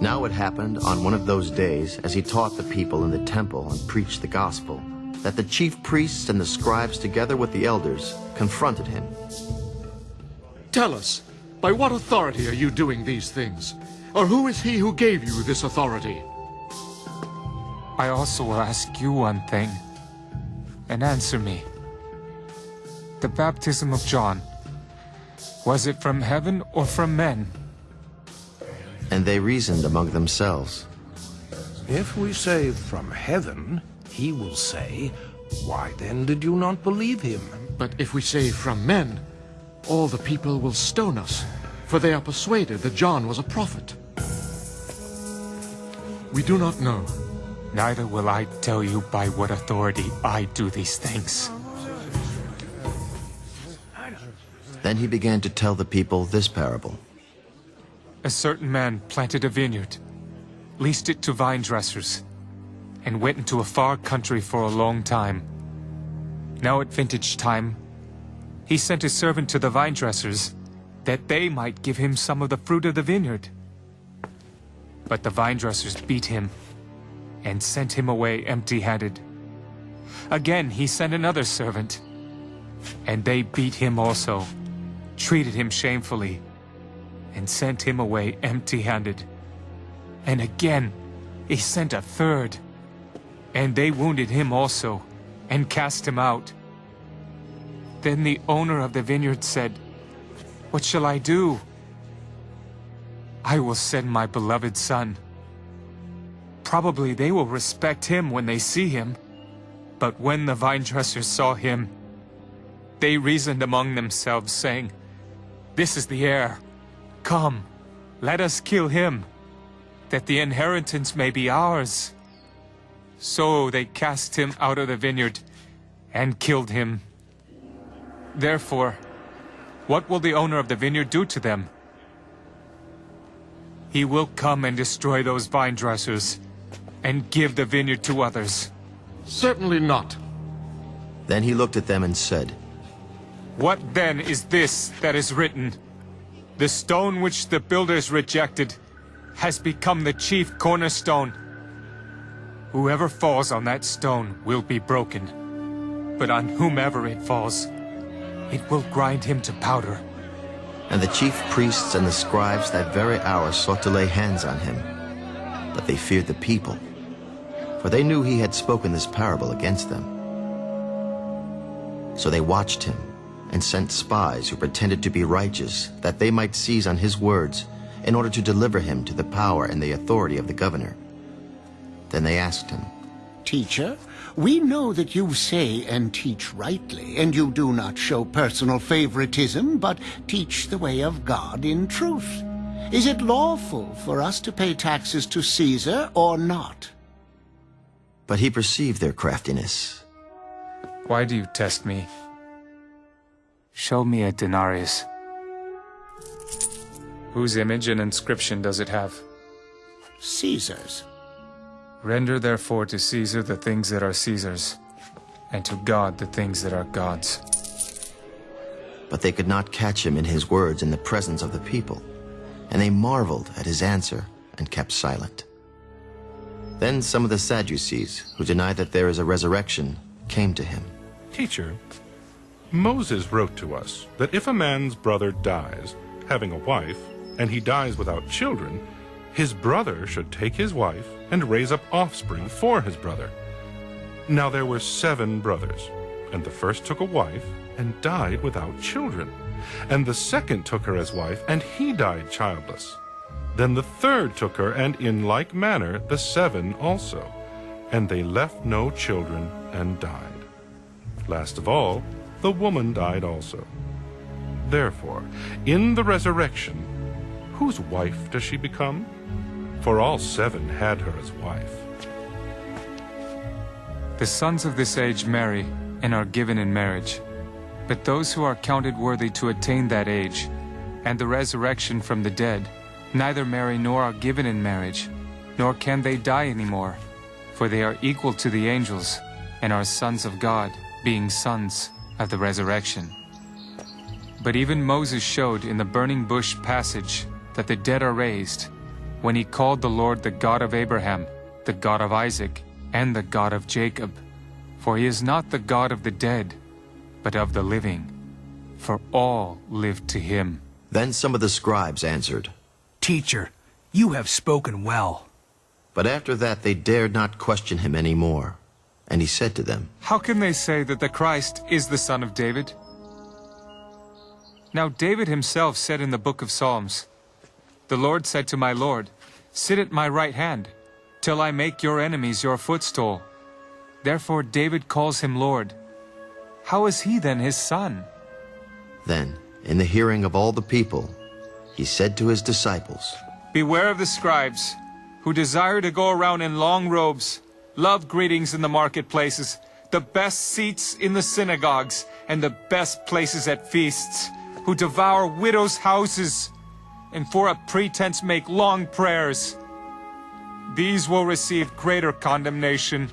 Now it happened on one of those days, as he taught the people in the temple and preached the gospel, that the chief priests and the scribes, together with the elders, confronted him. Tell us, by what authority are you doing these things? Or who is he who gave you this authority? I also will ask you one thing, and answer me. The baptism of John, was it from heaven or from men? And they reasoned among themselves. If we say from heaven, he will say, Why then did you not believe him? But if we say from men, all the people will stone us, for they are persuaded that John was a prophet. We do not know. Neither will I tell you by what authority I do these things. Then he began to tell the people this parable. A certain man planted a vineyard, leased it to vine dressers, and went into a far country for a long time. Now at vintage time, he sent his servant to the vine dressers, that they might give him some of the fruit of the vineyard. But the vine dressers beat him, and sent him away empty-handed. Again he sent another servant, and they beat him also, treated him shamefully, and sent him away empty-handed. And again he sent a third, and they wounded him also, and cast him out. Then the owner of the vineyard said, What shall I do? I will send my beloved son. Probably they will respect him when they see him. But when the vine dressers saw him, they reasoned among themselves, saying, This is the heir. Come, let us kill him, that the inheritance may be ours. So they cast him out of the vineyard and killed him. Therefore, what will the owner of the vineyard do to them? He will come and destroy those vine dressers and give the vineyard to others. Certainly not. Then he looked at them and said, What then is this that is written? The stone which the builders rejected has become the chief cornerstone. Whoever falls on that stone will be broken, but on whomever it falls, it will grind him to powder. And the chief priests and the scribes that very hour sought to lay hands on him. But they feared the people, for they knew he had spoken this parable against them. So they watched him and sent spies who pretended to be righteous, that they might seize on his words, in order to deliver him to the power and the authority of the governor. Then they asked him, Teacher, we know that you say and teach rightly, and you do not show personal favoritism, but teach the way of God in truth. Is it lawful for us to pay taxes to Caesar or not? But he perceived their craftiness. Why do you test me? Show me a denarius. Whose image and inscription does it have? Caesar's. Render therefore to Caesar the things that are Caesar's, and to God the things that are God's. But they could not catch him in his words in the presence of the people, and they marveled at his answer and kept silent. Then some of the Sadducees, who deny that there is a resurrection, came to him. Teacher, Moses wrote to us that if a man's brother dies, having a wife, and he dies without children, his brother should take his wife and raise up offspring for his brother. Now there were seven brothers, and the first took a wife and died without children. And the second took her as wife, and he died childless. Then the third took her, and in like manner the seven also. And they left no children and died. Last of all, the woman died also. Therefore, in the resurrection, whose wife does she become? For all seven had her as wife. The sons of this age marry and are given in marriage. But those who are counted worthy to attain that age and the resurrection from the dead neither marry nor are given in marriage, nor can they die anymore, for they are equal to the angels and are sons of God, being sons of the resurrection. But even Moses showed in the burning bush passage that the dead are raised, when he called the Lord the God of Abraham, the God of Isaac, and the God of Jacob. For he is not the God of the dead, but of the living. For all live to him. Then some of the scribes answered. Teacher, you have spoken well. But after that they dared not question him any more. And he said to them, How can they say that the Christ is the son of David? Now David himself said in the book of Psalms, The Lord said to my Lord, Sit at my right hand, till I make your enemies your footstool. Therefore David calls him Lord. How is he then his son? Then, in the hearing of all the people, he said to his disciples, Beware of the scribes, who desire to go around in long robes, love greetings in the marketplaces, the best seats in the synagogues, and the best places at feasts, who devour widows' houses, and for a pretense make long prayers. These will receive greater condemnation.